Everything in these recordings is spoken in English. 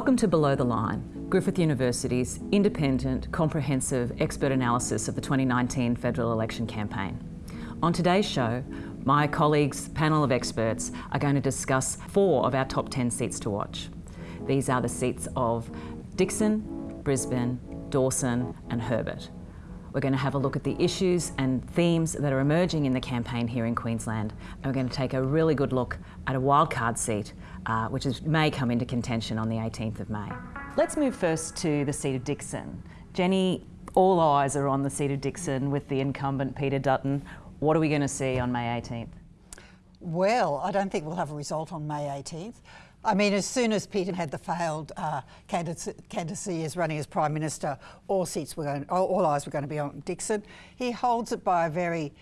Welcome to Below the Line, Griffith University's independent, comprehensive expert analysis of the 2019 federal election campaign. On today's show, my colleagues' panel of experts are going to discuss four of our top 10 seats to watch. These are the seats of Dickson, Brisbane, Dawson and Herbert. We're going to have a look at the issues and themes that are emerging in the campaign here in Queensland. And we're going to take a really good look at a wildcard seat, uh, which is, may come into contention on the 18th of May. Let's move first to the seat of Dickson. Jenny, all eyes are on the seat of Dickson with the incumbent Peter Dutton. What are we going to see on May 18th? Well, I don't think we'll have a result on May 18th. I mean, as soon as Peter had the failed uh, candidacy as running as Prime Minister, all seats were going, all, all eyes were going to be on Dickson. He holds it by a very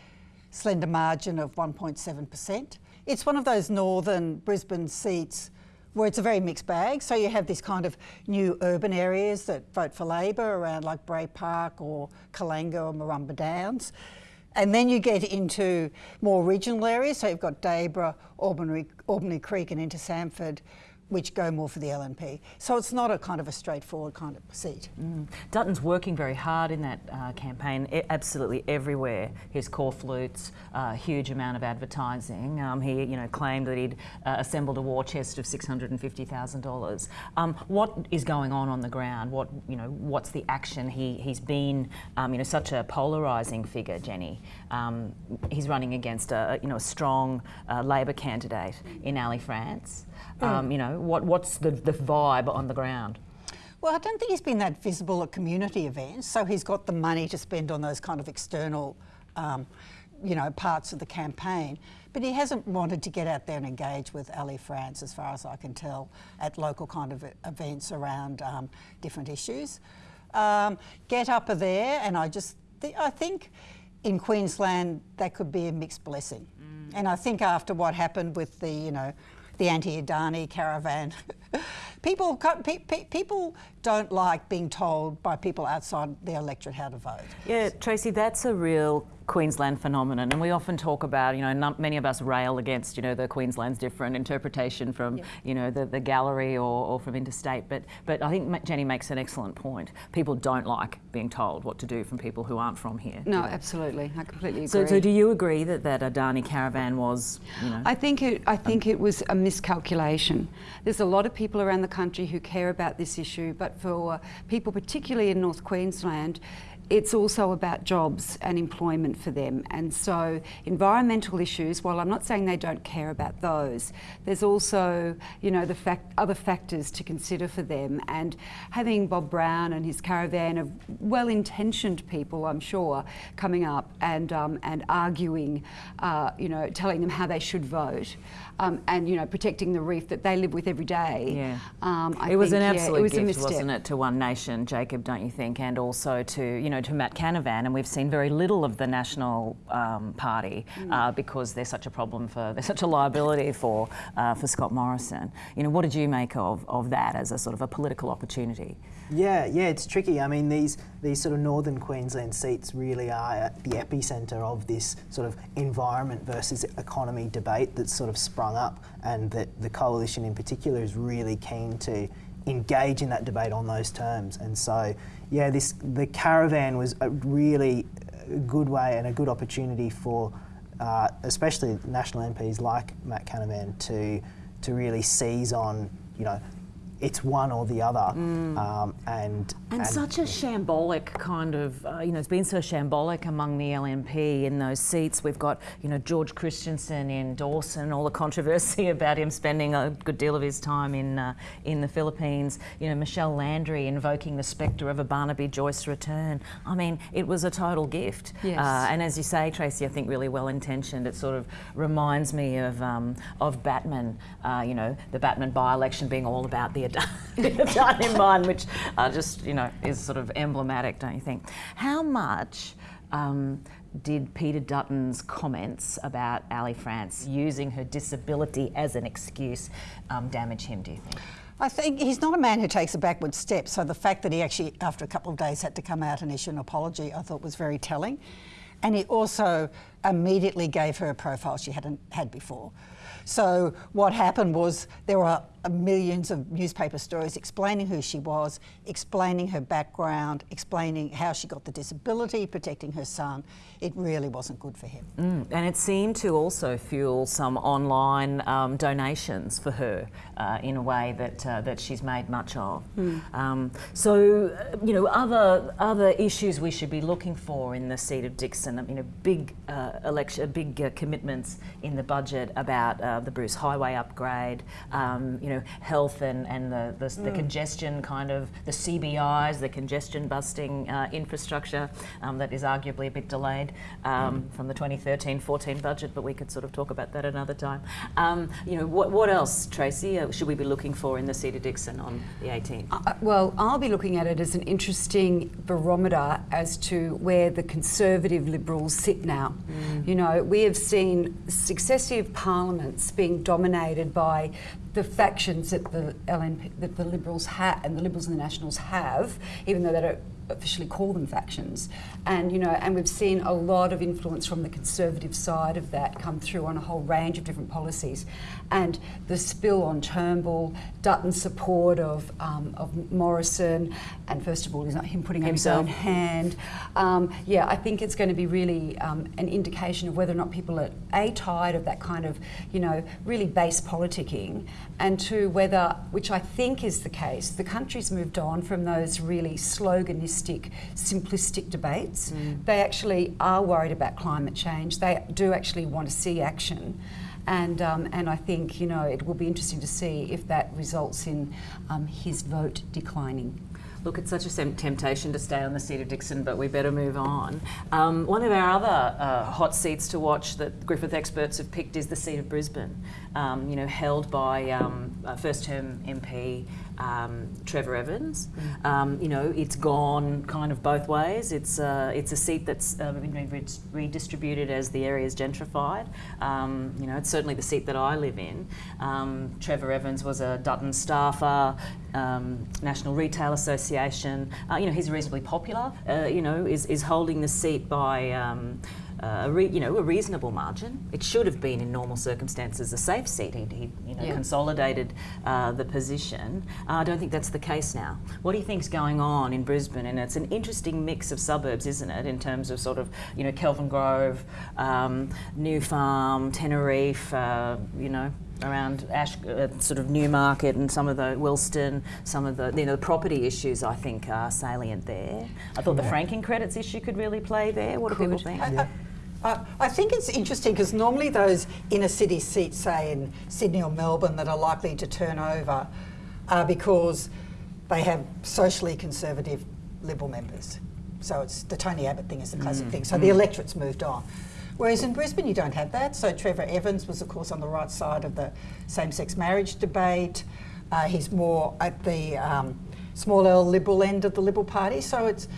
slender margin of 1.7%. It's one of those northern Brisbane seats where it's a very mixed bag. So you have this kind of new urban areas that vote for Labor around like Bray Park or Kallangur or Murrumba Downs. And then you get into more regional areas. So you've got Dayboro, Albany, Albany Creek and into Samford which go more for the LNP. So it's not a kind of a straightforward kind of seat. Mm. Dutton's working very hard in that uh, campaign, I absolutely everywhere. His corflutes, a uh, huge amount of advertising. Um, he, you know, claimed that he'd uh, assembled a war chest of $650,000. Um, what is going on on the ground? What, you know, what's the action? He, he's been, um, you know, such a polarising figure, Jenny. Um, he's running against a, you know, a strong uh, Labor candidate in Ali France. Um, you know, what, what's the, the vibe on the ground? Well, I don't think he's been that visible at community events, so he's got the money to spend on those kind of external, um, you know, parts of the campaign. But he hasn't wanted to get out there and engage with Ali France, as far as I can tell, at local kind of events around um, different issues. Um, GetUp are there, and I just, th I think in Queensland that could be a mixed blessing. Mm. And I think after what happened with the, you know, the anti-Adani caravan. people, pe pe people don't like being told by people outside their electorate how to vote. Yeah, Tracy, that's a real Queensland phenomenon, and we often talk about, you know, many of us rail against, you know, the Queensland's different interpretation from, yeah. you know, the, the gallery or, or, from interstate. But but I think Jenny makes an excellent point. People don't like being told what to do from people who aren't from here. No, absolutely, I completely agree. So, so do you agree that that Adani caravan was, you know? I think it. I think um, it was a miscalculation. There's a lot of people around the country who care about this issue, but for people, particularly in North Queensland, it's also about jobs and employment for them. And so environmental issues, while I'm not saying they don't care about those, there's also, you know, the fact, other factors to consider for them. And having Bob Brown and his caravan of well-intentioned people, I'm sure, coming up and, um, and arguing, uh, you know, telling them how they should vote, um, and, you know, protecting the reef that they live with every day. Yeah. Um, it was think, an absolute yeah, it was gift, wasn't it, to One Nation, Jacob, don't you think? And also to, you know, know, to Matt Canavan, and we've seen very little of the National um, Party mm. uh, because they're such a problem for, they're such a liability for, uh, for Scott Morrison. You know, what did you make of, of that as a sort of a political opportunity? Yeah, yeah, it's tricky. I mean, these these sort of northern Queensland seats really are the epicentre of this sort of environment versus economy debate that's sort of sprung up, and that the coalition in particular is really keen to engage in that debate on those terms. And so, yeah, this the caravan was a really good way and a good opportunity for, uh, especially national MPs like Matt Canavan to to really seize on, you know, it's one or the other. Mm. Um, and, and, and such a shambolic kind of, uh, you know, it's been so shambolic among the LNP in those seats. We've got, you know, George Christensen in Dawson, all the controversy about him spending a good deal of his time in uh, in the Philippines. You know, Michelle Landry invoking the spectre of a Barnaby Joyce return. I mean, it was a total gift. Yes. Uh, and as you say, Tracy, I think really well intentioned. It sort of reminds me of um, of Batman. Uh, you know, the Batman by-election being all about the Adani mine, which uh, just, you know, is sort of emblematic, don't you think? How much um, did Peter Dutton's comments about Ali France using her disability as an excuse um, damage him, do you think? I think he's not a man who takes a backward step, so the fact that he actually, after a couple of days, had to come out and issue an apology, I thought was very telling. And he also immediately gave her a profile she hadn't had before. So what happened was there were millions of newspaper stories explaining who she was, explaining her background, explaining how she got the disability, protecting her son. It really wasn't good for him. Mm, and it seemed to also fuel some online um, donations for her uh, in a way that uh, that she's made much of. Mm. Um, so, uh, you know, other other issues we should be looking for in the seat of Dickson. You know, big uh, election, big uh, commitments in the budget about uh, the Bruce Highway upgrade. Um, you know, health and and the the, mm. the, congestion kind of the CBIs, the congestion busting infrastructure um, that is arguably a bit delayed um, mm. from the 2013-14 budget, but we could sort of talk about that another time. Um, you know, what, what else, Tracy, uh, should we be looking for in the seat of Dickson on the 18th? Uh, well, I'll be looking at it as an interesting barometer as to where the Conservative Liberals sit now. Mm. You know, we have seen successive parliaments being dominated by the factions that the LNP, that the Liberals have and the Liberals and the Nationals have, even though they don't officially call them factions. And you know, and we've seen a lot of influence from the conservative side of that come through on a whole range of different policies. And the spill on Turnbull, Dutton's support of um, of Morrison, and first of all, he's not him putting up his own hand. Um, yeah, I think it's going to be really um, an indication of whether or not people are a tired of that kind of you know really base politicking, and two whether, which I think is the case, the country's moved on from those really sloganistic simplistic, simplistic debates. Mm. They actually are worried about climate change. They do actually want to see action. And, um, and I think, you know, it will be interesting to see if that results in um, his vote declining. Look, it's such a temptation to stay on the seat of Dickson, but we better move on. Um, one of our other uh, hot seats to watch that Griffith experts have picked is the seat of Brisbane, um, you know, held by um, first term MP um, Trevor Evans. Mm. Um, you know, it's gone kind of both ways. It's uh, it's a seat that's uh, been re redistributed as the area is gentrified. Um, you know, it's certainly the seat that I live in. Um, Trevor Evans was a Dutton staffer, um, National Retail Association. Uh, you know, he's reasonably popular. Uh, you know, is is holding the seat by um, uh, a re, you know a reasonable margin. It should have been in normal circumstances a safe seat. He, he you know yeah. consolidated uh, the position. Uh, I don't think that's the case now. What do you think's going on in Brisbane? And it's an interesting mix of suburbs, isn't it? In terms of sort of you know Kelvin Grove, um, New Farm, Teneriffe. Uh, you know around Ash, uh, sort of Newmarket and some of the Wilston, some of the you know the property issues I think are salient there. I thought yeah. the franking credits issue could really play there. What do people think? Yeah. Uh, I think it's interesting because normally those inner city seats, say in Sydney or Melbourne, that are likely to turn over are because they have socially conservative Liberal members. So it's the Tony Abbott thing is the classic mm. thing. So mm. the electorate's moved on. Whereas in Brisbane, you don't have that. So Trevor Evans was, of course, on the right side of the same-sex marriage debate. Uh, he's more at the um, small L Liberal end of the Liberal Party. So it's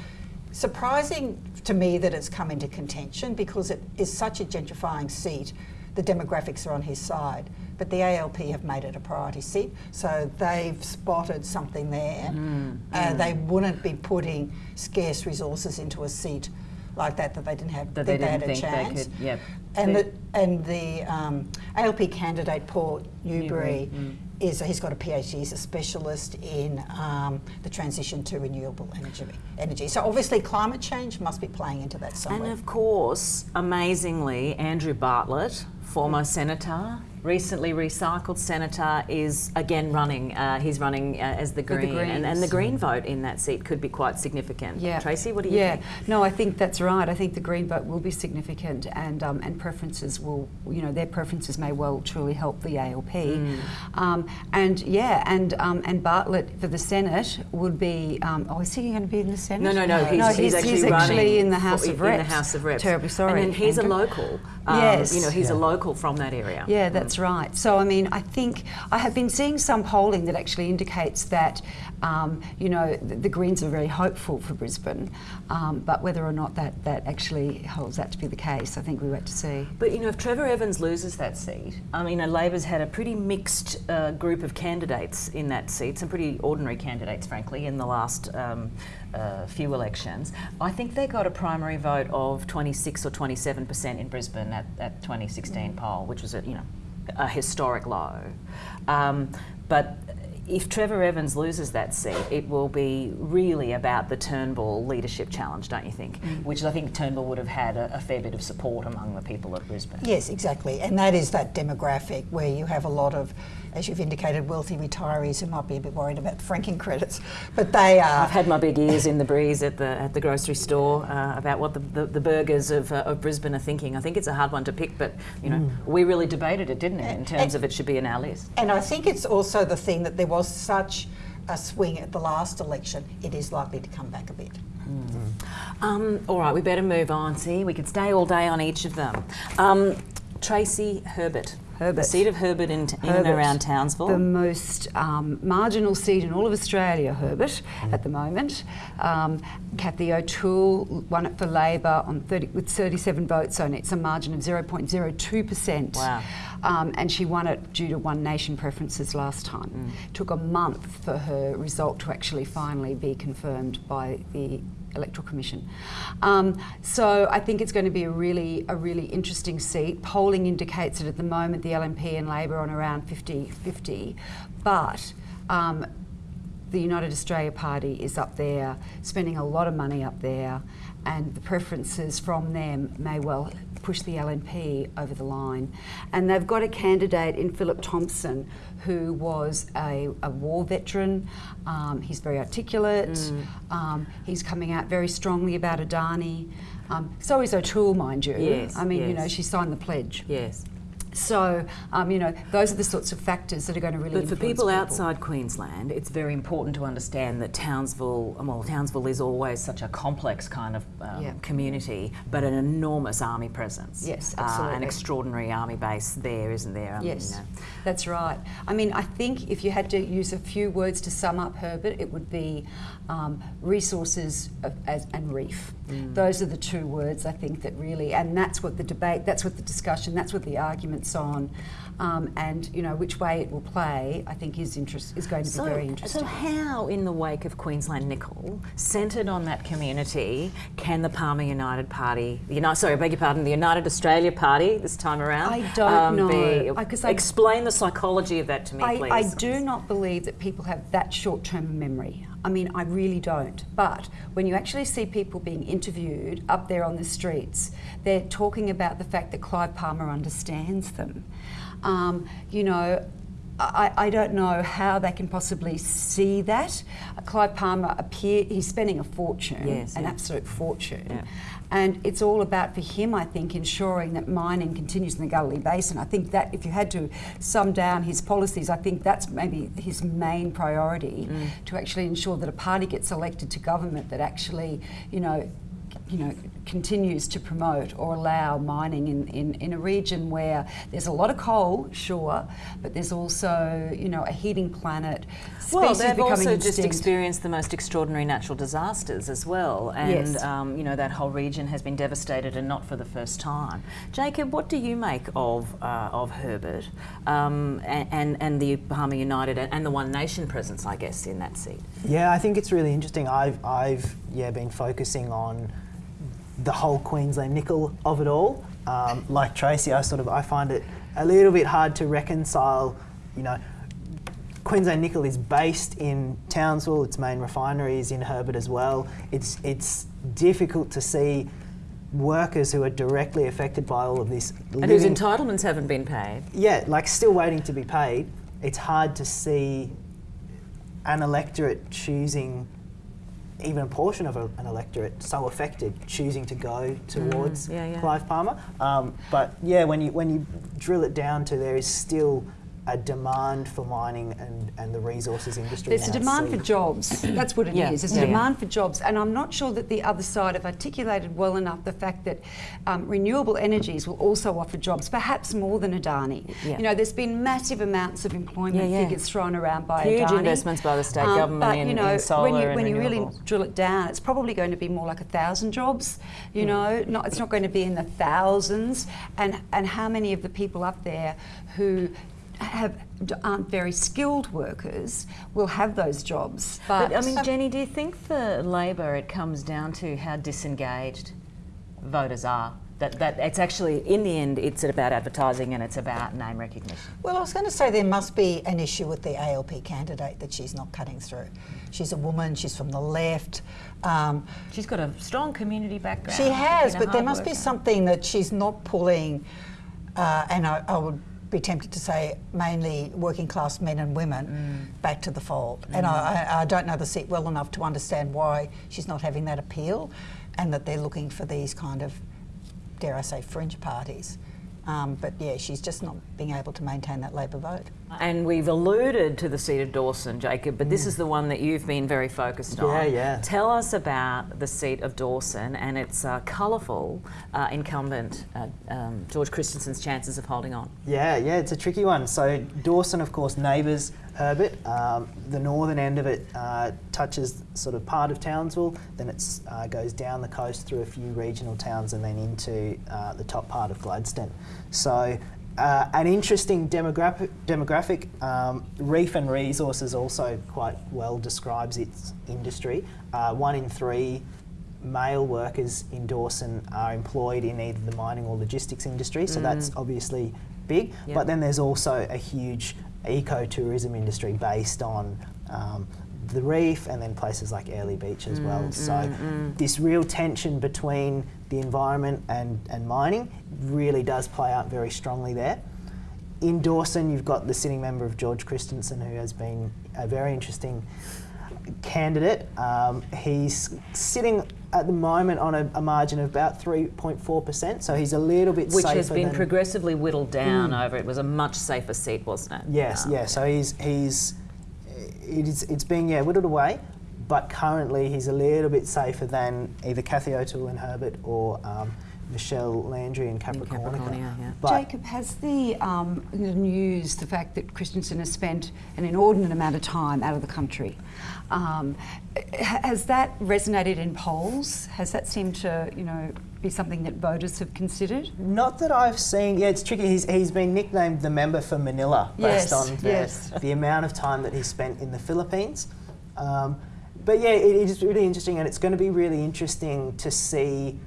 surprising to me that it's come into contention because it is such a gentrifying seat. The demographics are on his side. But the ALP have made it a priority seat, so they've spotted something there. Mm, uh, They wouldn't be putting scarce resources into a seat like that that they didn't have that they, they didn't had a chance. Could, yep. And the and the um, ALP candidate Paul Newbury, Newbury mm is he's got a PhD, he's a specialist in um, the transition to renewable energy, energy. So obviously climate change must be playing into that somewhere. And of course, amazingly, Andrew Bartlett, former senator, recently recycled senator is again running. Uh, he's running uh, as the Green, the and, and, the Green vote in that seat could be quite significant. Yeah. Tracy, what do you yeah. think? No, I think that's right. I think the Green vote will be significant, and um, and preferences will, you know, their preferences may well truly help the ALP. Mm. Um, and yeah, and um, and Bartlett for the Senate would be. Um, oh, is he going to be in the Senate? No, no, no. He's, no, he's, he's actually, he's actually in the House for, of Reps. In the House of Reps. Terribly sorry. And he's Andrew. a local. Um, yes. You know, he's yeah. a local from that area. Yeah, that's mm. right. So I mean, I think I have been seeing some polling that actually indicates that, um, you know, the, the, Greens are very hopeful for Brisbane, um, but whether or not that, that actually holds that to be the case, I think we wait to see. But, you know, if Trevor Evans loses that seat, I mean, Labor's had a pretty mixed uh, group of candidates in that seat, some pretty ordinary candidates, frankly, in the last um, uh, few elections. I think they got a primary vote of 26 or 27 percent in Brisbane at, at 2016 poll, which was a you know a historic low. Um, but if Trevor Evans loses that seat, it will be really about the Turnbull leadership challenge, don't you think? Mm. Which I think Turnbull would have had a, a fair bit of support among the people of Brisbane. Yes, exactly. And that is that demographic where you have a lot of, as you've indicated, wealthy retirees who might be a bit worried about franking credits. But they are. I've had my big ears in the breeze at the at the grocery store uh, about what the, the, the burghers of, uh, of Brisbane are thinking. I think it's a hard one to pick, but you know we really debated it, didn't it, in terms of it should be in our list. And I think it's also the thing that there was such a swing at the last election, it is likely to come back a bit. Um, all right, we better move on. See, we could stay all day on each of them. Um, Tracy Herbert. The seat of Herbert in, in and around Townsville. The most um, marginal seat in all of Australia, Herbert, at the moment. Um, Cathy O'Toole won it for Labor on 30, with 37 votes on it. It's a margin of 0.02%. Wow. Um, and she won it due to One Nation preferences last time. Mm. Took a month for her result to actually finally be confirmed by the Electoral Commission. Um, so I think it's going to be a really, a really interesting seat. Polling indicates that at the moment the LNP and Labor are on around 50-50, but um, the United Australia Party is up there, spending a lot of money up there, and the preferences from them may well push the LNP over the line. And they've got a candidate in Phillip Thompson who was a, a war veteran. Um, he's very articulate. Um, he's coming out very strongly about Adani. Um, so is O'Toole, mind you. Yes, I mean, you know, she signed the pledge. yes. So, um, you know, those are the sorts of factors that are going to really But for influence people outside Queensland, it's very important to understand that Townsville, well, Townsville is always such a complex kind of um, Yeah. community, but an enormous army presence. Yes, Uh, an extraordinary army base there, isn't there? I mean, Yes, you know. That's right. I mean, I think if you had to use a few words to sum up Herbert, it would be um, resources of, as, and reef. Mm. Those are the two words I think that really, and that's what the debate, that's what the discussion, that's what the argument's on. Um, and you know which way it will play, I think is interest is going to be So, very interesting. so how, in the wake of Queensland Nickel, centred on that community, can the Palmer United Party, the United, sorry, I beg your pardon, the United Australia Party this time around? um, I don't know. Be, 'cause I- explain the psychology of that to me, I, please. I do not believe that people have that short term memory. I mean, I really don't. But when you actually see people being interviewed up there on the streets, they're talking about the fact that Clive Palmer understands them. Um, you know, I, I don't know how they can possibly see that. Clive Palmer appear he's spending a fortune, Yes, an yeah. absolute fortune. Yeah. And it's all about for him, I think, ensuring that mining continues in the Galilee Basin. I think that if you had to sum down his policies, I think that's maybe his main priority mm. to actually ensure that a party gets elected to government that actually, you know, you know, continues to promote or allow mining in, in, in a region where there's a lot of coal, sure, but there's also, you know, a heating planet, species Well, they've becoming also just experienced the most extraordinary natural disasters as well, and Yes. um, you know that whole region has been devastated, and not for the first time. Jacob, what do you make of uh, of Herbert um, and, and and the Palmer United and, and the One Nation presence, I guess, in that seat? Yeah, I think it's really interesting. I've, I've yeah, been focusing on the whole Queensland nickel of it all. Um, like Tracy, I sort of I find it a little bit hard to reconcile. You know, Queensland Nickel is based in Townsville. Its main refinery is in Herbert as well. It's it's difficult to see workers who are directly affected by all of this. And whose entitlements haven't been paid. yeah, like still waiting to be paid. It's hard to see an electorate choosing, even a portion of a, an electorate so affected, choosing to go towards yeah, yeah. Clive Palmer. Um, but yeah, when you when you drill it down to there is still a demand for mining and, and the resources industry. There's a in our demand for jobs. That's what it is. Yeah, There's yeah, a demand for jobs, and I'm not sure that the other side have articulated well enough the fact that um, renewable energies will also offer jobs, perhaps more than Adani. Yeah. You know, there's been massive amounts of employment Yeah, yeah. figures thrown around by Huge Adani. Um, investments by the state government but, in- you know, in solar when you, and when you really drill it down, it's probably going to be more like a thousand jobs. You know, not, it's not going to be in the thousands. And and how many of the people up there who have aren't very skilled workers will have those jobs. But, But I mean, Jenny, do you think for Labor it comes down to how disengaged voters are? That, that it's actually, in the end, it's about advertising and it's about name recognition. Well, I was going to say there must be an issue with the ALP candidate that she's not cutting through. She's a woman, she's from the left. Um, She's got a strong community background. she has, but there hard must be something that she's not pulling, uh, and I, I would be tempted to say mainly working class men and women mm. back to the fold. And mm. I, I I don't know the seat well enough to understand why she's not having that appeal and that they're looking for these kind of, dare I say, fringe parties. Um, but yeah, she's just not being able to maintain that Labor vote. And we've alluded to the seat of Dawson, Jacob, but this is the one that you've been very focused on. Yeah, yeah. Tell us about the seat of Dawson and its uh, colourful uh, incumbent, uh, um, George Christensen's chances of holding on. Yeah, yeah, it's a tricky one. So Dawson, of course, neighbours Herbert. Um, the northern end of it uh, touches sort of part of Townsville, then it uh, goes down the coast through a few regional towns and then into uh, the top part of Gladstone. So uh, an interesting demographic. demographic. Um, Reef and Resources also quite well describes its industry. Uh, one in three male workers in Dawson are employed in either the mining or logistics industry, so that's obviously big. Yep. But then there's also a huge ecotourism industry based on um, the reef and then places like Airlie Beach as mm, well. Mm, so mm. this real tension between the environment and, and mining really does play out very strongly there. In Dawson, you've got the sitting member of George Christensen, who has been a very interesting candidate. Um, he's sitting at the moment on a, a margin of about 3.4%, so he's a little bit Which has been progressively whittled down over. It was a much safer seat, wasn't it? Yes, Um, yeah. So he's he's it is it's being yeah whittled away, but currently he's a little bit safer than either Cathy O'Toole and Herbert or um, Michelle Landry and Capricorn. Capricornia, yeah. But Jacob, has the, um, the news, the fact that Christensen has spent an inordinate amount of time out of the country, um, has that resonated in polls? Has that seemed to, you know, be something that voters have considered? Not that I've seen. Yeah, it's tricky. He's, he's been nicknamed the member for Manila based Yes, on the, yes. the amount of time that he spent in the Philippines. Um, but yeah, it is really interesting, and it's going to be really interesting to see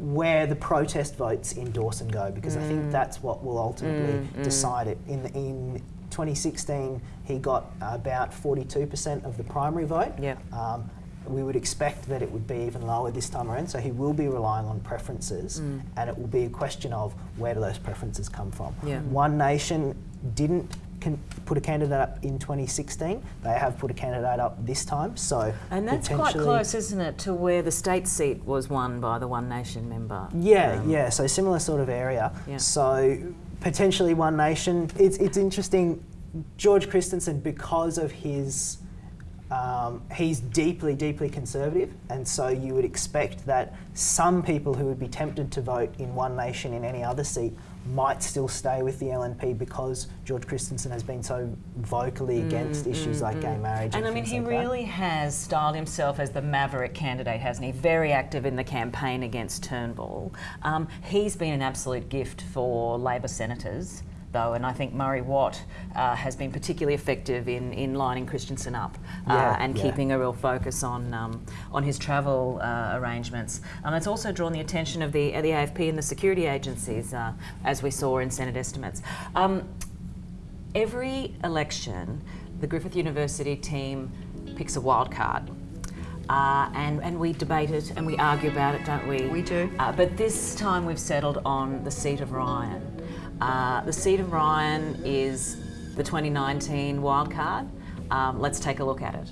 where the protest votes in Dawson go because I Mm. think that's what will ultimately decide it. In in 2016, he got about 42% of the primary vote. Yeah. Um, we would expect that it would be even lower this time around, so he will be relying on preferences, Mm. and it will be a question of where do those preferences come from. Yeah. One Nation didn't can put a candidate up in 2016. They have put a candidate up this time, so And that's quite close, isn't it, to where the state seat was won by the One Nation member? Yeah, Um, yeah. So similar sort of area. Yeah. So potentially One Nation. It's it's interesting. George Christensen, because of his, um, he's deeply deeply conservative, and so you would expect that some people who would be tempted to vote in One Nation in any other seat might still stay with the LNP because George Christensen has been so vocally against issues like gay marriage. And, Mm, And I mean, he like that. really has styled himself as the maverick candidate, hasn't he? Very active in the campaign against Turnbull. Um, he's been an absolute gift for Labor senators, though, and I think Murray Watt uh, has been particularly effective in, in lining Christensen up uh, Yeah, and yeah. keeping a real focus on um, on his travel uh, arrangements. And it's also drawn the attention of the, the AFP and the security agencies, uh, as we saw in Senate estimates. Um, every election, the Griffith University team picks a wild card. Uh, and, and we debate it and we argue about it, don't we? We do. Uh, but this time we've settled on the seat of Ryan. Uh, the seat of Ryan is the 2019 wild card. Um, let's take a look at it.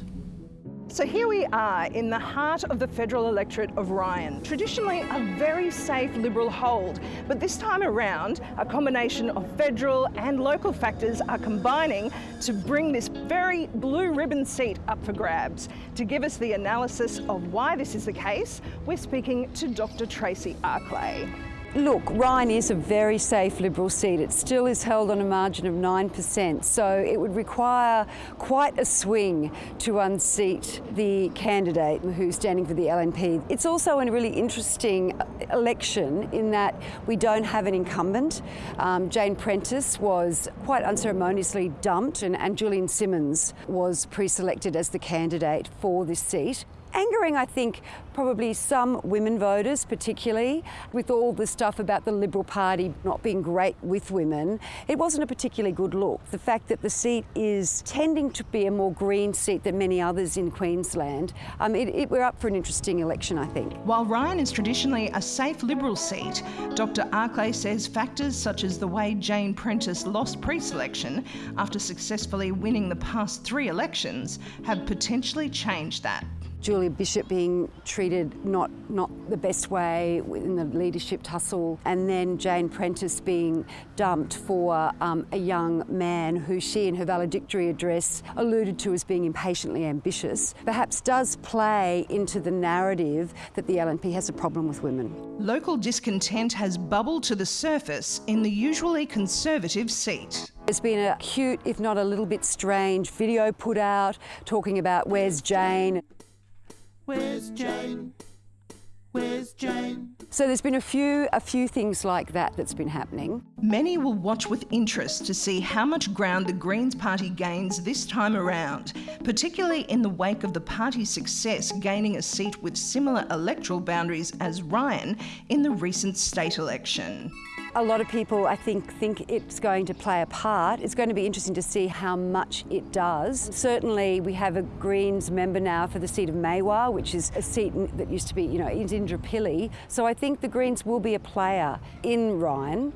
So here we are in the heart of the federal electorate of Ryan, traditionally a very safe Liberal hold. But this time around, a combination of federal and local factors are combining to bring this very blue ribbon seat up for grabs. To give us the analysis of why this is the case, we're speaking to Dr. Tracy Arklay. Look, Ryan is a very safe Liberal seat. It still is held on a margin of 9%, so it would require quite a swing to unseat the candidate who's standing for the LNP. It's also a really interesting election in that we don't have an incumbent. Um, Jane Prentice was quite unceremoniously dumped, and, and Julian Simmonds was pre selected as the candidate for this seat angering, I think, probably some women voters, particularly with all the stuff about the Liberal Party not being great with women. It wasn't a particularly good look. The fact that the seat is tending to be a more green seat than many others in Queensland, um, it, it, we're up for an interesting election, I think. While Ryan is traditionally a safe Liberal seat, Dr. Arklay says factors such as the way Jane Prentice lost pre-selection after successfully winning the past three elections have potentially changed that. Julie Bishop being treated not, not the best way in the leadership tussle, and then Jane Prentice being dumped for um, a young man who she in her valedictory address alluded to as being impatiently ambitious, perhaps does play into the narrative that the LNP has a problem with women. Local discontent has bubbled to the surface in the usually conservative seat. There's been a cute, if not a little bit strange, video put out talking about where's Jane. Where's Jane? Where's Jane? So there's been a few a few things like that that's been happening. Many will watch with interest to see how much ground the Greens party gains this time around, particularly in the wake of the party's success gaining a seat with similar electoral boundaries as Ryan in the recent state election. A lot of people, I think, think it's going to play a part. It's going to be interesting to see how much it does. Certainly, we have a Greens member now for the seat of Maiwar, which is a seat that used to be, you know, in Indooroopilly. So I think the Greens will be a player in Ryan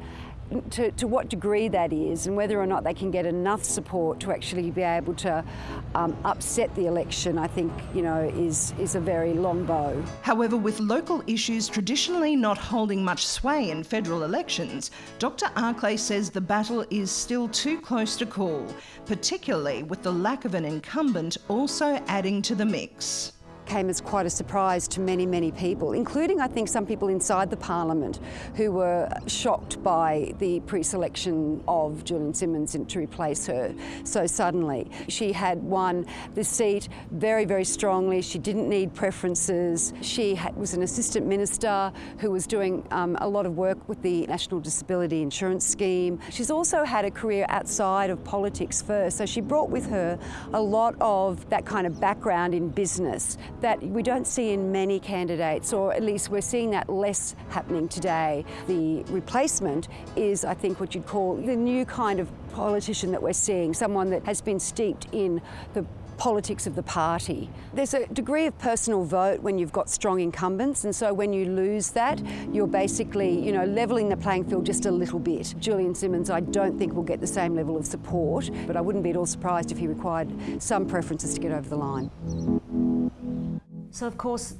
to, to, what degree that is and whether or not they can get enough support to actually be able to um, upset the election, I think, you know, is, is a very long bow. However, with local issues traditionally not holding much sway in federal elections, Dr Arklay says the battle is still too close to call, particularly with the lack of an incumbent also adding to the mix came as quite a surprise to many, many people, including, I think, some people inside the parliament who were shocked by the pre-selection of Julian Simmonds to replace her so suddenly. She had won the seat very, very strongly. She didn't need preferences. She was an assistant minister who was doing um, a lot of work with the National Disability Insurance Scheme. She's also had a career outside of politics first, so she brought with her a lot of that kind of background in business that we don't see in many candidates, or at least we're seeing that less happening today. The replacement is, I think, what you'd call the new kind of politician that we're seeing, someone that has been steeped in the politics of the party. There's a degree of personal vote when you've got strong incumbents, and so when you lose that, you're basically, you know, levelling the playing field just a little bit. Julian Simmonds, I don't think will get the same level of support, but I wouldn't be at all surprised if he required some preferences to get over the line. So, of course,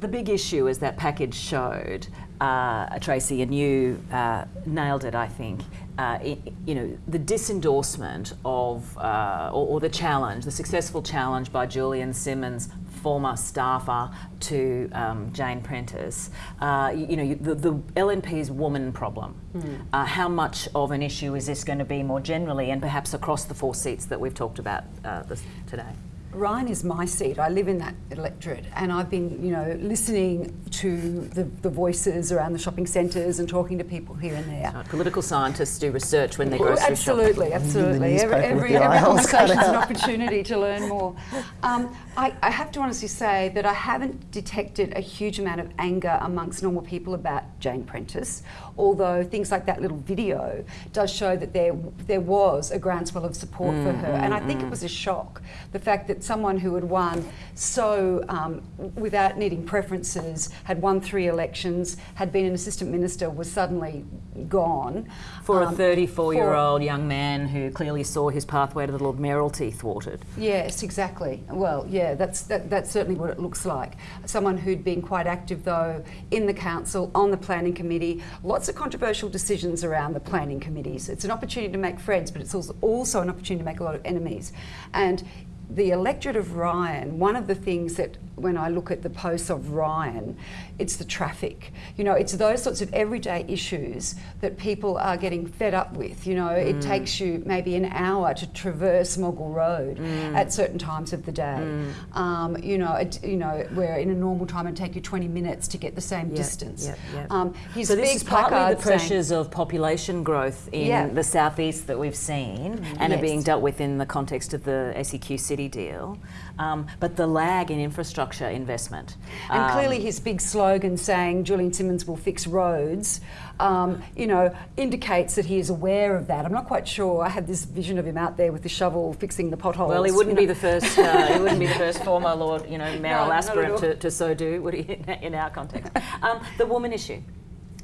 the big issue, as that package showed, uh, Tracy, and you uh, nailed it, I think. Uh, it, you know, the disendorsement of, uh, or, or, the challenge, the successful challenge by Julian Simmonds, former staffer to um, Jane Prentice. Uh, you, you, know, the, the, LNP's woman problem. Mm. how much of an issue is this going to be more generally, and perhaps across the four seats that we've talked about this, today? Ryan is my seat. I live in that electorate, and I've been, you know, listening to the, the voices around the shopping centres and talking to people here and there. So political scientists do research when they go grocery absolutely, shop. Absolutely, Every, every, every conversation is an opportunity to learn more. Um, I, I have to honestly say that I haven't detected a huge amount of anger amongst normal people about Jane Prentice, although things like that little video does show that there there was a groundswell of support mm, for her, mm, and I think mm. it was a shock the fact that someone who had won so um, without needing preferences had won three elections, had been an assistant minister, was suddenly gone. For um, a 34 year old young man who clearly saw his pathway to the Lord Mayoralty thwarted. Yes, exactly. Well, yeah, that's that, that's certainly what it looks like. Someone who'd been quite active though in the council, on the planning committee, lots of controversial decisions around the planning committees. It's an opportunity to make friends, but it's also, also an opportunity to make a lot of enemies. And the electorate of Ryan, one of the things that when I look at the posts of Ryan, it's the traffic. You know, it's those sorts of everyday issues that people are getting fed up with. You know, Mm. it takes you maybe an hour to traverse Moggill Road Mm. at certain times of the day. Um, you know, it, you know, where in a normal time it'd take you 20 minutes to get the same Yep, distance. yep, yep. Um, his so this is partly the saying- pressures of population growth in Yeah. the southeast that we've seen and are being dealt with in the context of the SEQ City deal, um, but the lag in infrastructure investment. And Um, clearly, his big slogan saying Julian Simmonds will fix roads, um, you know, indicates that he is aware of that. I'm not quite sure. I had this vision of him out there with the shovel fixing the potholes. Well, he wouldn't you be the first. Uh, he wouldn't be the first former Lord, you know, mayoral at aspirant to, to so do, would he? In our context, um, the woman issue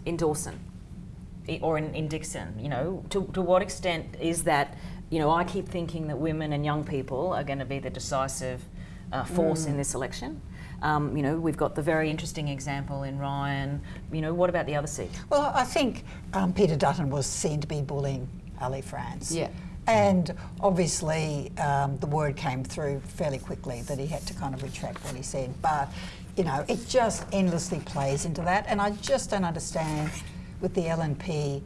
in Dawson or in, in Dickson. You know, to, to what extent is that? You know, I keep thinking that women and young people are going to be the decisive uh, force Mm. in this election. Um, you know, we've got the very interesting example in Ryan. You know, what about the other seat? Well, I think um, Peter Dutton was seen to be bullying Ali France. Yeah. And obviously, um, the word came through fairly quickly that he had to kind of retract what he said. But, you know, it just endlessly plays into that. And I just don't understand with the LNP.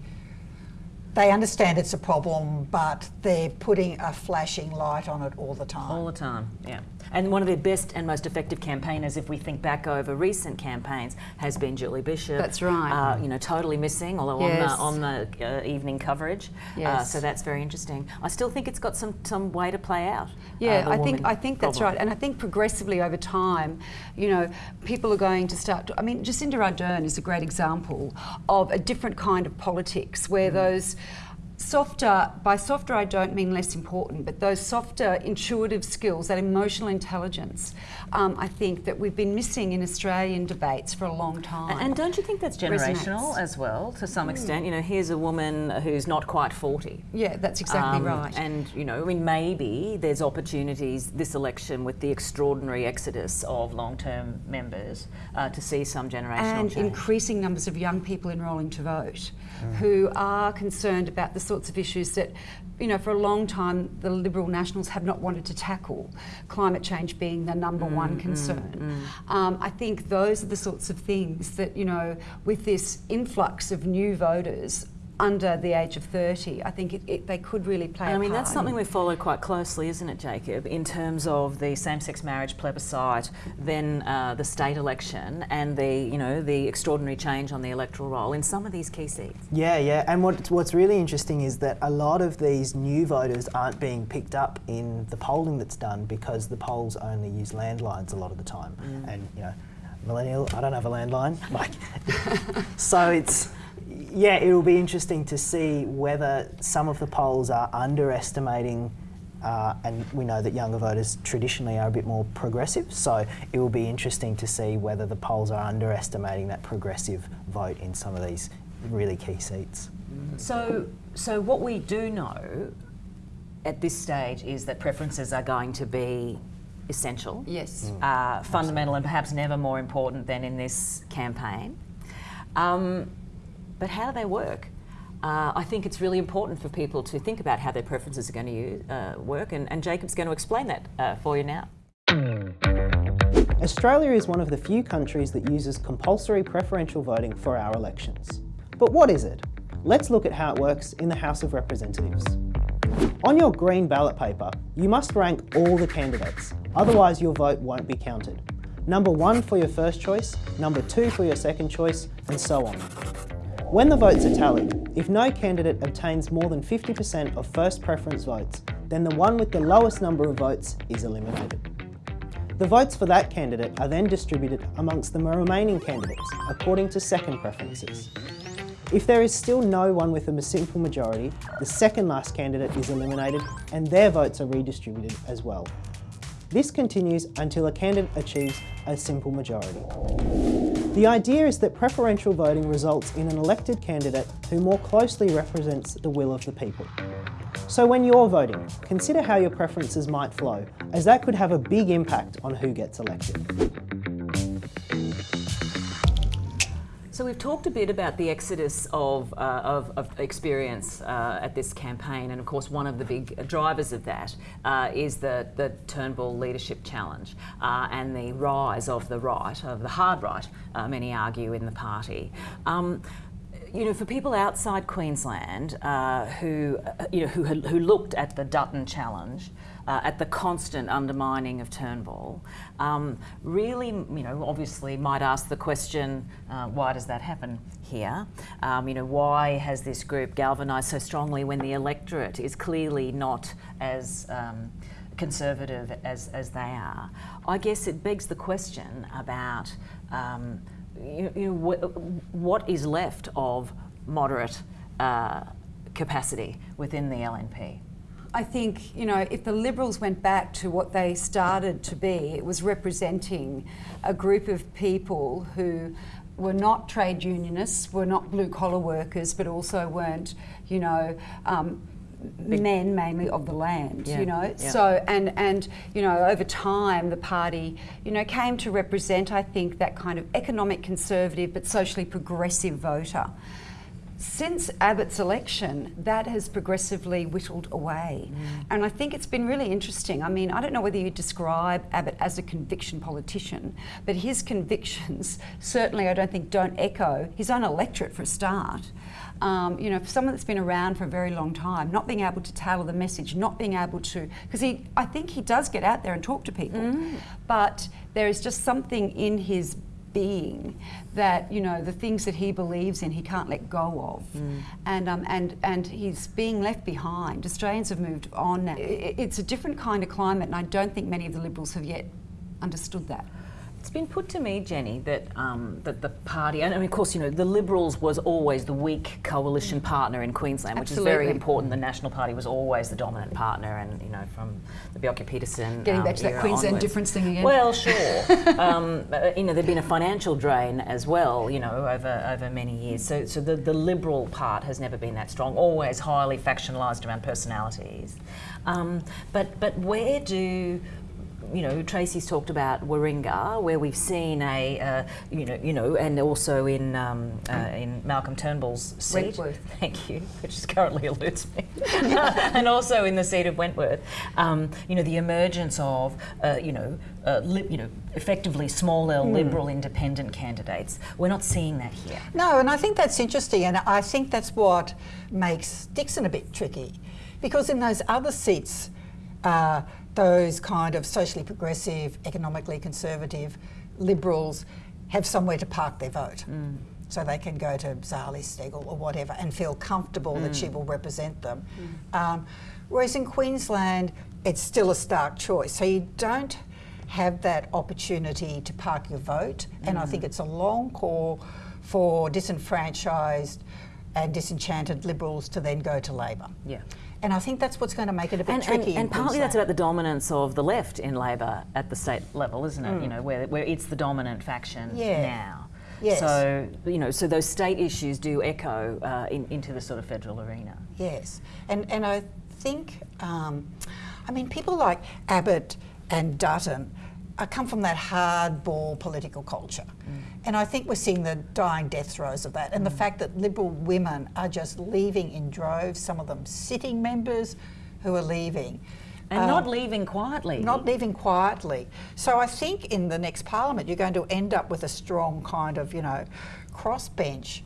They understand it's a problem, but they're putting a flashing light on it all the time. All the time, yeah. And one of their best and most effective campaigners, if we think back over recent campaigns, has been Julie Bishop. That's right. Uh, you know, totally missing, although Yes. on the on the uh, evening coverage. Uh, Yes. so that's very interesting. I still think it's got some some way to play out. uh, Yeah, the I think I think that's problem. right, and I think progressively over time, you know, people are going to start. To, I mean, Jacinda Ardern is a great example of a different kind of politics Mm. where those. Softer, by softer I don't mean less important, but those softer intuitive skills, that emotional intelligence, um, I think that we've been missing in Australian debates for a long time. And, don't you think that's generational Resonates. as well, to some extent? You know, here's a woman who's not quite 40. yeah, that's exactly Um, right. And you know, I mean, maybe there's opportunities this election with the extraordinary exodus of long-term members uh, to see some generational and change. increasing numbers of young people enrolling to vote Mm. who are concerned about the sorts of issues that, you know, for a long time the Liberal Nationals have not wanted to tackle, climate change being the number Mm, one concern. Um, I think those are the sorts of things that, you know, with this influx of new voters under the age of 30, I think it, it, they could really play And I a mean, part that's something it. we follow quite closely, isn't it, Jacob, in terms of the same-sex marriage plebiscite, then uh, the state election, and the you know the extraordinary change on the electoral roll in some of these key seats. Yeah, yeah. And what, what's really interesting is that a lot of these new voters aren't being picked up in the polling that's done because the polls only use landlines a lot of the time. And, you know, millennial, I don't have a landline. Like, so it's, yeah, it'll be interesting to see whether some of the polls are underestimating. Uh, and we know that younger voters traditionally are a bit more progressive, so it will be interesting to see whether the polls are underestimating that progressive vote in some of these really key seats. So, so what we do know at this stage is that preferences are going to be essential. Yes. uh, fundamental and perhaps never more important than in this campaign. Um, but how do they work? Uh, I think it's really important for people to think about how their preferences are going to use, uh, work, and, and Jacob's going to explain that uh, for you now. Australia is one of the few countries that uses compulsory preferential voting for our elections. But what is it? Let's look at how it works in the House of Representatives. On your green ballot paper, you must rank all the candidates, otherwise your vote won't be counted. Number one for your first choice, number two for your second choice, and so on. When the votes are tallied, if no candidate obtains more than 50% of first preference votes, then the one with the lowest number of votes is eliminated. The votes for that candidate are then distributed amongst the remaining candidates according to second preferences. If there is still no one with a simple majority, the second last candidate is eliminated and their votes are redistributed as well. This continues until a candidate achieves a simple majority. The idea is that preferential voting results in an elected candidate who more closely represents the will of the people. So when you're voting, consider how your preferences might flow, as that could have a big impact on who gets elected. So we've talked a bit about the exodus of, uh, of, of, experience uh, at this campaign, and of course one of the big drivers of that uh, is the, the Turnbull Leadership Challenge uh, and the rise of the right, of the hard right, uh, many argue, in the party. Um, you know, for people outside Queensland uh, who, uh, you know, who, who looked at the Dutton challenge, uh, at the constant undermining of Turnbull, um, really, you know, obviously might ask the question, uh, why does that happen here? Um, you know, why has this group galvanised so strongly when the electorate is clearly not as um, conservative as, as they are? I guess it begs the question about um, you, you know, wh what is left of moderate uh, capacity within the LNP? I think, you know, if the Liberals went back to what they started to be, it was representing a group of people who were not trade unionists, were not blue collar workers, but also weren't, you know, um, men mainly of the land, yeah. you know. Yeah. So and and you know over time the party, you know, came to represent I think that kind of economic conservative but socially progressive voter. Since Abbott's election, that has progressively whittled away. Mm. And I think it's been really interesting. I mean, I don't know whether you describe Abbott as a conviction politician, but his convictions certainly, I don't think, don't echo his own electorate for a start. Um, you know, for someone that's been around for a very long time, not being able to tailor the message, not being able to, because he, I think he does get out there and talk to people, mm. but there is just something in his being that you know the things that he believes in he can't let go of. Mm. and um, and and he's being left behind. Australians have moved on now. It's a different kind of climate and I don't think many of the Liberals have yet understood that it's been put to me, Jenny, that um, that the party, and I mean, of course, you know, the Liberals was always the weak coalition partner in Queensland, Absolutely. which is very important. The National Party was always the dominant partner, and you know, from the Bjelke-Petersen getting um, back to that Queensland onwards. difference thing again. Well, sure. um, uh, you know, there'd been a financial drain as well. You know, over over many years. So, so the the Liberal part has never been that strong. Always highly factionalised around personalities. Um, but but where do you know, Tracy's talked about Warringah, where we've seen a, uh, you know, you know, and also in um, uh, in Malcolm Turnbull's seat. Wentworth. Thank you, which is currently eludes me, and also in the seat of Wentworth. Um, you know, the emergence of, uh, you know, uh, you know, effectively small L mm. Liberal independent candidates. We're not seeing that here. No, and I think that's interesting, and I think that's what makes Dickson a bit tricky, because in those other seats. Uh, those kind of socially progressive, economically conservative liberals have somewhere to park their vote. Mm. So they can go to Zali Steggall or whatever and feel comfortable mm. that she mm. will represent them. Mm. Um, whereas in Queensland, it's still a stark choice. So you don't have that opportunity to park your vote. And I think mm. it's a long call for disenfranchised and disenchanted Liberals to then go to Labor. Yeah. And I think that's what's going to make it a bit and, tricky. And, and partly that's about the dominance of the left in Labor at the state level, isn't it? Mm. You know, where, where it's the dominant faction yeah. now. Yes. So, you know, so those state issues do echo uh, in, into the sort of federal arena. Yes. And, and I think, um, I mean, people like Abbott and Dutton I come from that hardball political culture. Mm. And I think we're seeing the dying death throes of that. And mm. the fact that Liberal women are just leaving in droves, some of them sitting members who are leaving. And um, not leaving quietly. Not leaving quietly. So I think in the next parliament, you're going to end up with a strong kind of, you know, crossbench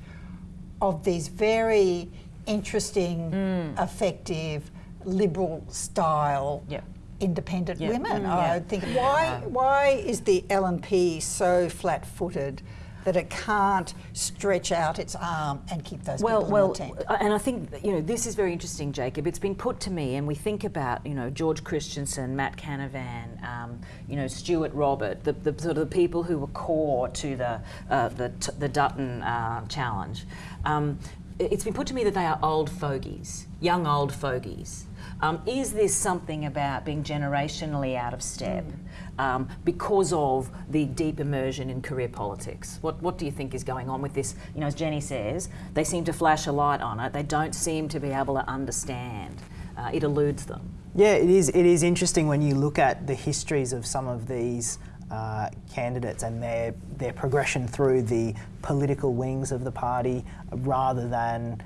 of these very interesting, mm. effective, liberal style yeah independent yeah. women. Mm, I think why why is the LNP so flat-footed? that it can't stretch out its arm and keep those well, people well, tent. Uh, and I think you know this is very interesting, Jacob. It's been put to me, and we think about you know George Christensen, Matt Canavan, um, you know Stuart Robert, the, the, sort of the people who were core to the uh, the, the Dutton uh, challenge. Um, it's been put to me that they are old fogies, young old fogies. Um, is this something about being generationally out of step mm. um, because of the deep immersion in career politics? What, what do you think is going on with this? You know, as Jenny says, they seem to flash a light on it. They don't seem to be able to understand. Uh, it eludes them. Yeah, it is. It is interesting when you look at the histories of some of these uh, candidates and their their progression through the political wings of the party, rather than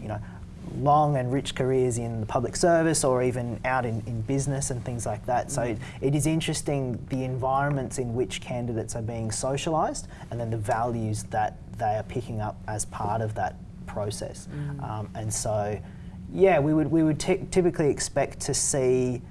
you know long and rich careers in the public service or even out in, in business and things like that. So it, it is interesting the environments in which candidates are being socialised and then the values that they are picking up as part of that process. Um, and so, yeah, we would we would ty- typically expect to see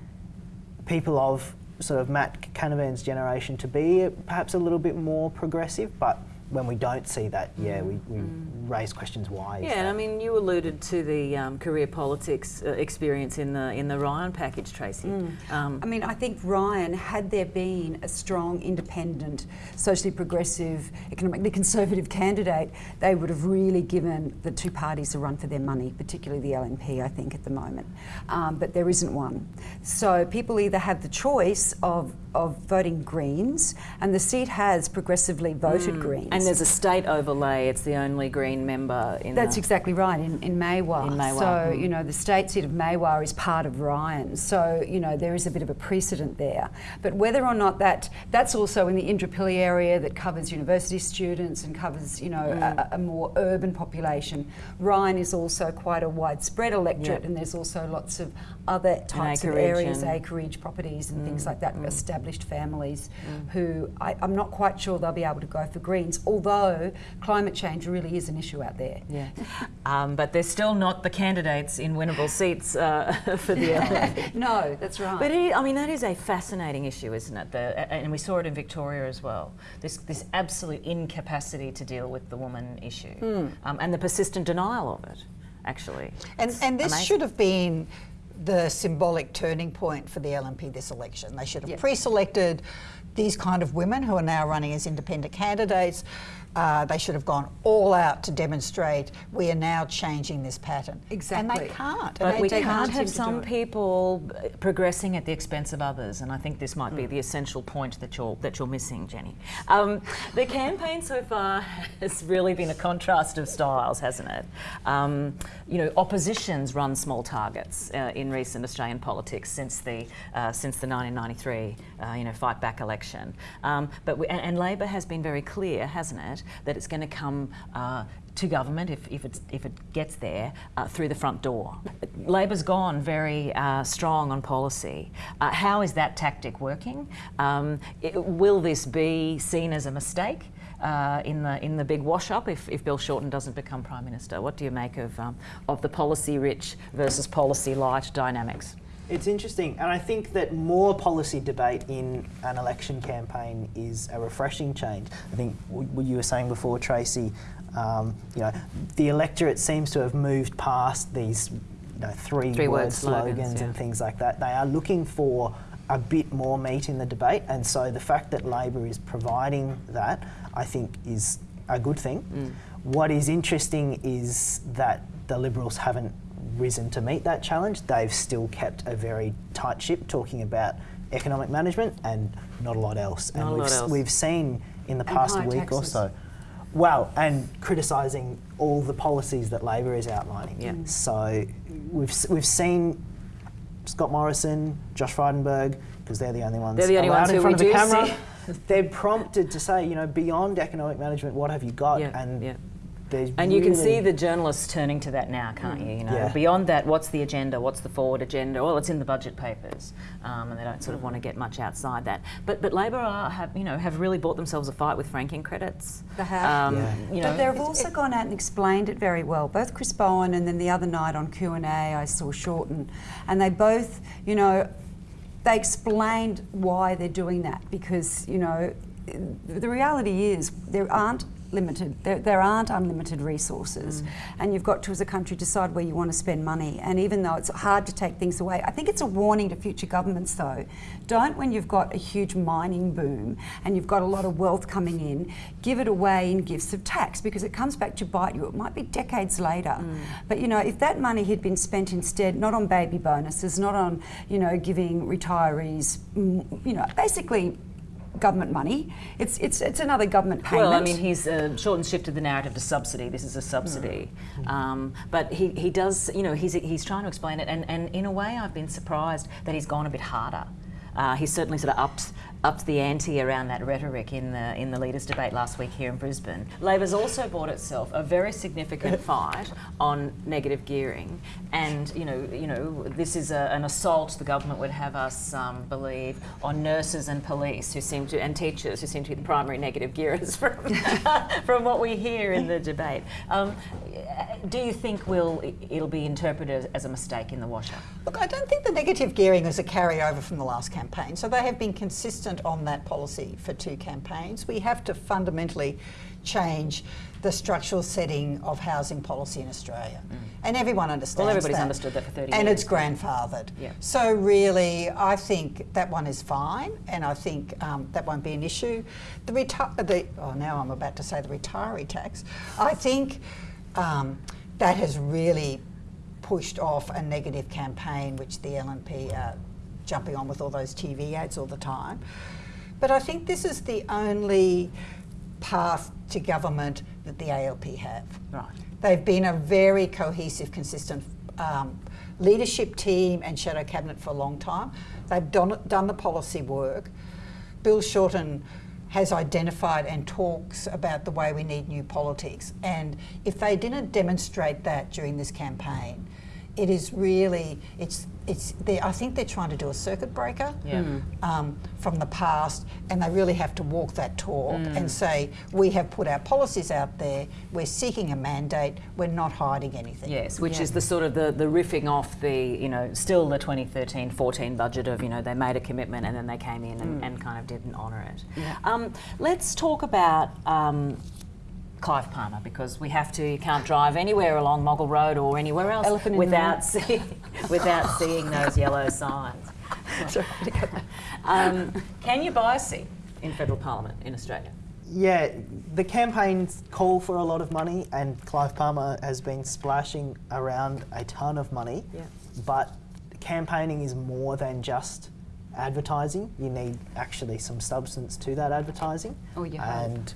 people of sort of Matt Canavan's generation to be perhaps a little bit more progressive, but when we don't see that, yeah, we, we raise questions why. Yeah, and? I mean, you alluded to the um, career politics uh, experience in the in the Ryan package, Tracy. Um, I mean, I think Ryan, had there been a strong, independent, socially progressive, economically conservative candidate, they would have really given the two parties a run for their money, particularly the LNP, I think, at the moment. Um, but there isn't one. So people either have the choice of, of voting Greens, and the seat has progressively voted Greens. And there's a state overlay. It's the only Green member in. That's exactly right in, in Maiwar. In Maiwar, So, mm. you know, the state seat of Maiwar is part of Ryan. So, you know, there is a bit of a precedent there. But whether or not that, that's also in the Indooroopilly area that covers university students and covers, you know, Mm. a, a more urban population. Ryan is also quite a widespread electorate Yep. and there's also lots of other types of areas, acreage properties and things like that, established families Mm. who I, I'm not quite sure they'll be able to go for Greens, although climate change really is an issue out there. Yeah, um, but they're still not the candidates in winnable seats uh, for the. no, that's right. But it, I mean, that is a fascinating issue, isn't it? The, and we saw it in Victoria as well. This this absolute incapacity to deal with the woman issue, Hmm. um, and the persistent denial of it. Actually, And, It's and this amazing. should have been the symbolic turning point for the LNP this election. They should have Yep. pre-selected these kind of women who are now running as independent candidates. Uh, they should have gone all out to demonstrate we are now changing this pattern. Exactly. And they can't. But And we can't have some people progressing at the expense of others, and I think this might be Hmm. the essential point that you're that you're missing, Jenny. Um, the campaign so far has really been a contrast of styles, hasn't it? Um, you know, oppositions run small targets uh, in recent Australian politics since the uh, since the 1993 uh, you know fight back election. Um, but we, and, and Labor has been very clear, hasn't it, that it's going to come. Uh, to government if, if, if it gets there uh, through the front door. Labor's gone very uh, strong on policy. Uh, how is that tactic working? Um, it, will this be seen as a mistake? Uh, in the in the big wash up, if, if Bill Shorten doesn't become prime minister, what do you make of um, of the policy rich versus policy light dynamics? It's interesting, and I think that more policy debate in an election campaign is a refreshing change. I think what you were saying before, Tracy. Um, you know, the electorate seems to have moved past these you know, three, Three-word word slogans, slogans, and things like that. They are looking for a bit more meat in the debate, and so the fact that Labor is providing that, I think, is a good thing. Mm. What is interesting is that the Liberals haven't risen to meet that challenge. They've still kept a very tight ship, talking about economic management and not a lot else. Not and we've, else. we've seen in the And past week or so. Well, and criticising all the policies that Labor is outlining. Yeah. Mm. So we've we've seen Scott Morrison, Josh Frydenberg, because they're the only ones They're the only ones in front of the camera. They're prompted to say, you know, beyond economic management, what have you got? Yeah, and yeah. There's And you can see the journalists turning to that now, can't you? You know, Yeah. beyond that, what's the agenda? What's the forward agenda? Well, it's in the budget papers, um, and they don't sort of want to get much outside that. But but Labor are, have you know have really bought themselves a fight with franking credits. They have. Um, Yeah. You know, but they've also gone out and explained it very well. Both Chris Bowen and then the other night on Q and A, I saw Shorten, and they both, you know, they explained why they're doing that because you know, the reality is there aren't limited there, there aren't unlimited resources. And you've got to as a country decide where you want to spend money. And even though it's hard to take things away i think it's a warning to future governments though. Don't when you've got a huge mining boom and you've got a lot of wealth coming in give it away in gifts of tax because it comes back to bite you. It might be decades later. But you know if that money had been spent instead not on baby bonuses not on you know giving retirees mm, you know basically government money. It's it's it's another government payment. Well, I mean, he's uh, Shorten shifted the narrative to subsidy. This is a subsidy, um, but he, he does, you know, he's he's trying to explain it, and, and in a way, I've been surprised that he's gone a bit harder. uh, he certainly sort of upped upped the ante around that rhetoric in the in the leaders' debate last week here in Brisbane. Labor's also bought itself a very significant fight on negative gearing, and you know you know this is a, an assault the government would have us um, believe on nurses and police who seem to and teachers who seem to be the primary negative gearers from from what we hear in the debate. Um, do you think will it'll be interpreted as a mistake in the washer? Look, I don't think the negative gearing is a carryover from the last campaign. So they have been consistent on that policy for two campaigns. We have to fundamentally change the structural setting of housing policy in Australia. And everyone understands Well, everybody's that. understood that for 30 And years. And it's grandfathered. Yeah. So really, I think that one is fine, and I think um, that won't be an issue. The reti- the oh, now I'm about to say the retiree tax. I think um, that has really pushed off a negative campaign, which the LNP are jumping on with all those TV ads all the time. But I think this is the only path to government that the ALP have. Right. They've been a very cohesive, consistent um, leadership team and shadow cabinet for a long time. They've done, done the policy work. Bill Shorten has identified and talks about the way we need new politics. And if they didn't demonstrate that during this campaign, it is really it's it's they, I think they're trying to do a circuit breaker Yeah. um, from the past, and they really have to walk that talk and say we have put our policies out there. We're seeking a mandate. We're not hiding anything. Yes, which is the sort of the, the riffing off the, you know, still the 2013-14 budget of, you know, they made a commitment and then they came in and, and kind of didn't honour it. Um, let's talk about um, Clive Palmer because we have to, you can't drive anywhere along Moggill Road or anywhere else Elephant without, see, without seeing those yellow signs. um, can you buy a seat in federal parliament in Australia? Yeah, the campaigns call for a lot of money, and Clive Palmer has been splashing around a ton of money. Yeah. But campaigning is more than just advertising. You need actually some substance to that advertising. Oh, you hope. And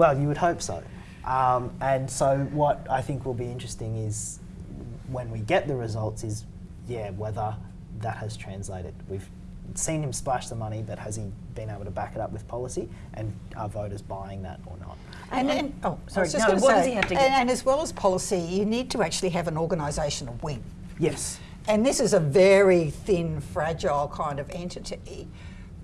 well, you would hope so. Um, and so, what I think will be interesting is when we get the results, is yeah, whether that has translated. We've seen him splash the money, but has he been able to back it up with policy? And are voters buying that or not? And, and oh, Sorry, I was just no, gonna what does he have to and, get? and as well as policy, you need to actually have an organisational wing. Yes. And this is a very thin, fragile kind of entity.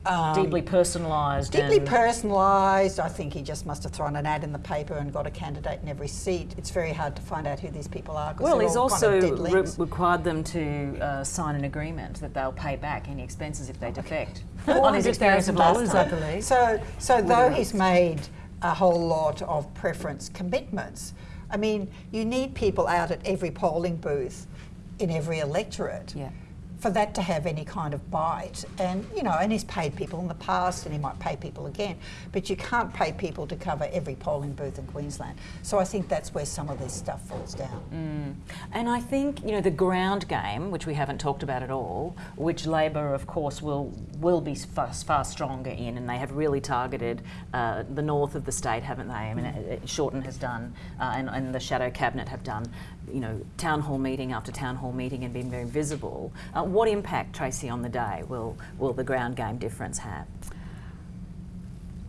Um, Deeply personalised. Deeply personalised. I think he just must have thrown an ad in the paper and got a candidate in every seat. It's very hard to find out who these people are. Well, he's all kind also of re- required them to uh, sign an agreement that they'll pay back any expenses if they defect. On his experience of $400,000. I believe. So, so though he's made a whole lot of preference commitments, I mean, you need people out at every polling booth in every electorate. Yeah. For that to have any kind of bite, and you know, and he's paid people in the past, and he might pay people again, but you can't pay people to cover every polling booth in Queensland. So I think that's where some of this stuff falls down. And I think you know the ground game, which we haven't talked about at all, which Labor, of course, will will be far, far stronger in, and they have really targeted uh, the north of the state, haven't they? I mean, uh, uh, Shorten has done, uh, and, and the Shadow Cabinet have done, you know, town hall meeting after town hall meeting, and been very visible. Uh, what impact, Tracy, on the day will will the ground game difference have?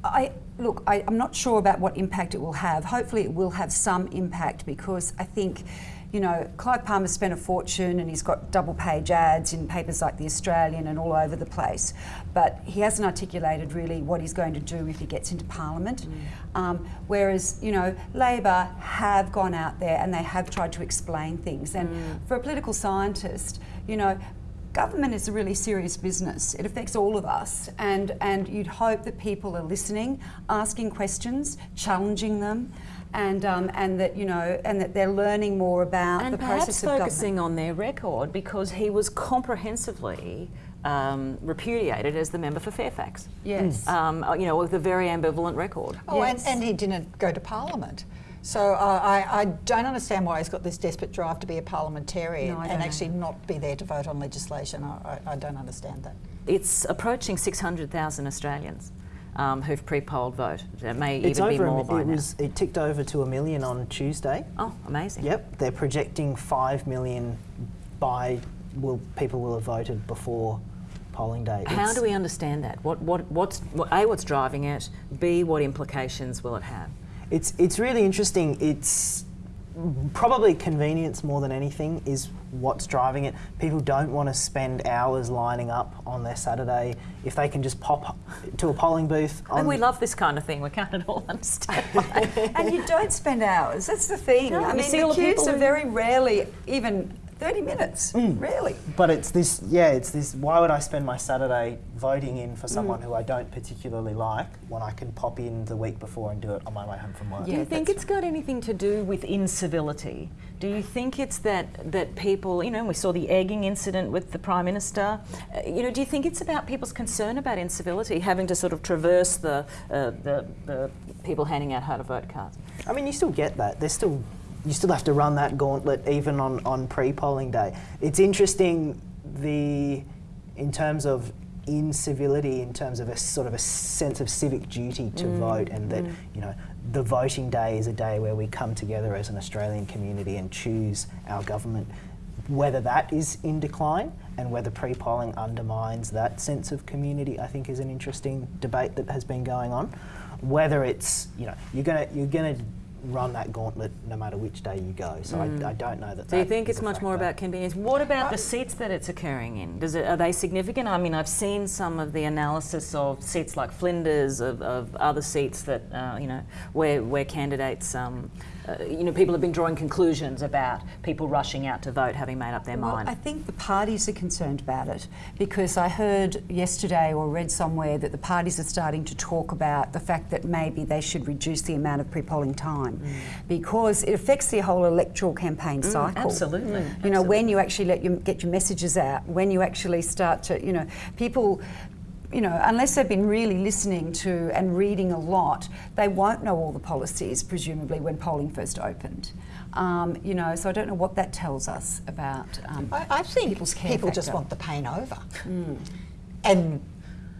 I look. I, I'm not sure about what impact it will have. Hopefully, it will have some impact because I think, you know, Clive Palmer spent a fortune and he's got double page ads in papers like the Australian and all over the place, but he hasn't articulated really what he's going to do if he gets into Parliament. Um, whereas, you know, Labor have gone out there and they have tried to explain things. And for a political scientist, you know, government is a really serious business. It affects all of us, and and you'd hope that people are listening, asking questions, challenging them, and um, and that you know, and that they're learning more about and the process of government. focusing on their record because he was comprehensively um, repudiated as the member for Fairfax. Yes. Um, uh, you know, with a very ambivalent record. Oh, Yes. and, and he didn't go to Parliament. So uh, I, I don't understand why he's got this desperate drive to be a parliamentarian No, and don't actually not be there to vote on legislation. I, I, I don't understand that. It's approaching 600,000 Australians um, who've pre-polled vote. It may It's even be over. a more mi- by it now. was. It ticked over to a million on Tuesday. Oh, amazing. Yep, they're projecting five million by will people will have voted before polling day. How It's- do we understand that? What, what, what's, what, A, what's driving it? B, what implications will it have? It's it's really interesting. It's probably convenience more than anything is what's driving it. People don't want to spend hours lining up on their Saturday if they can just pop to a polling booth. On, And we love this kind of thing. We can't at all understand why. and you don't spend hours. That's the thing. No, I mean, the queues people are very rarely even 30 minutes. Mm. Really. But it's this, yeah, it's this. Why would I spend my Saturday voting in Mm. for someone who I don't particularly like when I can pop in the week before and do it on my way home from work? Do you think that's it's got anything to do with incivility? Do you think it's that that people, you know, we saw the egging incident with the prime minister. Uh, you know, do you think it's about people's concern about incivility, having to sort of traverse the uh, the, the people handing out how to vote cards? I mean, you still get that. There's still, you still have to run that gauntlet even on, on pre-polling day. It's interesting the, in terms of incivility, in terms of a sort of a sense of civic duty to mm. vote, and that mm. you know the voting day is a day where we come together as an Australian community and choose our government. Whether that is in decline and whether pre-polling undermines that sense of community, I think is an interesting debate that has been going on. Whether it's you know you're gonna you're gonna run that gauntlet no matter which day you go. So I, I don't know that. Do you think it's much more about convenience? What about the seats that it's occurring in? Does it, are they significant? I mean, I've seen some of the analysis of seats like Flinders, of, of other seats that uh, you know where where candidates, um, uh, you know, people have been drawing conclusions about people rushing out to vote, having made up their Well, mind. I think the parties are concerned about it because I heard yesterday or read somewhere that the parties are starting to talk about the fact that maybe they should reduce the amount of pre-polling time because it affects the whole electoral campaign cycle. absolutely, You know, when you actually let you get your messages out, when you actually start to, you know, people you know, unless they've been really listening to and reading a lot, they won't know all the policies, presumably, when polling first opened. Um, you know, so I don't know what that tells us about um, I, I think people's care people just want the pain over. And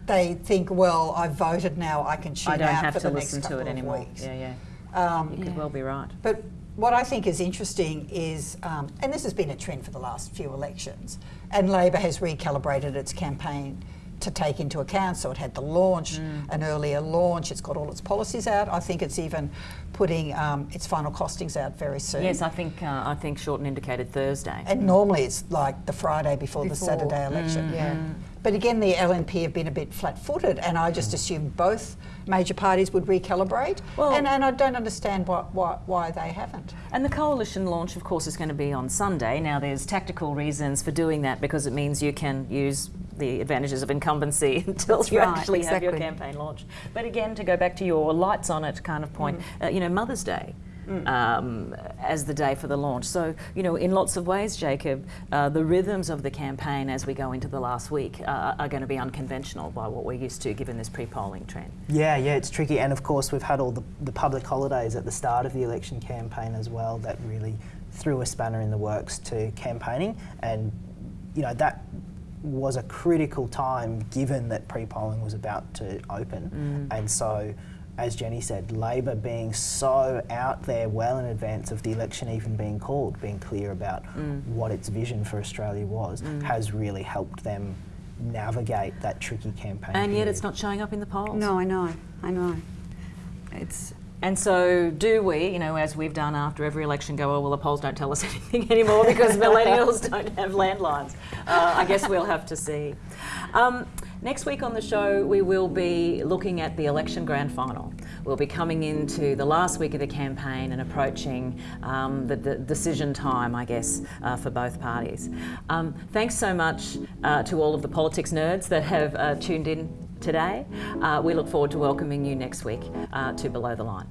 they think, well, I've voted now, I can tune I don't out have for to the next listen to couple it of anymore. weeks. Yeah, yeah. Um, You could well be right. But what I think is interesting is, um, and this has been a trend for the last few elections, and Labor has recalibrated its campaign to take into account. So it had the launch, Mm. an earlier launch. It's got all its policies out. I think it's even putting um, its final costings out very soon. Yes, I think uh, I think Shorten indicated Thursday. And normally it's like the Friday before, the Saturday election. Yeah. But again, the LNP have been a bit flat-footed, and I just assumed both major parties would recalibrate. Well- and, and I don't understand why, why, why they haven't. And the coalition launch, of course, is going to be on Sunday. Now, there's tactical reasons for doing that because it means you can use the advantages of incumbency until That's you right, actually have your campaign launch. But again, to go back to your lights on it kind of point, Mm. uh, you know, Mother's Day. Um, as the day for the launch. So, you know, in lots of ways, Jacob, uh, the rhythms of the campaign as we go into the last week uh, are going to be unconventional by what we're used to given this pre polling trend. Yeah, yeah, it's tricky. And of course, we've had all the, the public holidays at the start of the election campaign as well that really threw a spanner in the works to campaigning. And, you know, that was a critical time given that pre polling was about to open. And so, as Jenny said, Labor being so out there well in advance of the election even being called, being clear about what its vision for Australia was, has really helped them navigate that tricky campaign. And yet it's not showing up in the polls. No, I know, I know. It's And so, do we, you know, as we've done after every election, go, oh, well, the polls don't tell us anything anymore because millennials don't have landlines? Uh, I guess we'll have to see. Um, next week on the show, we will be looking at the election grand final. We'll be coming into the last week of the campaign and approaching um, the, the decision time, I guess, uh, for both parties. Um, thanks so much uh, to all of the politics nerds that have uh, tuned in today. Uh, we look forward to welcoming you next week uh, to Below the Line.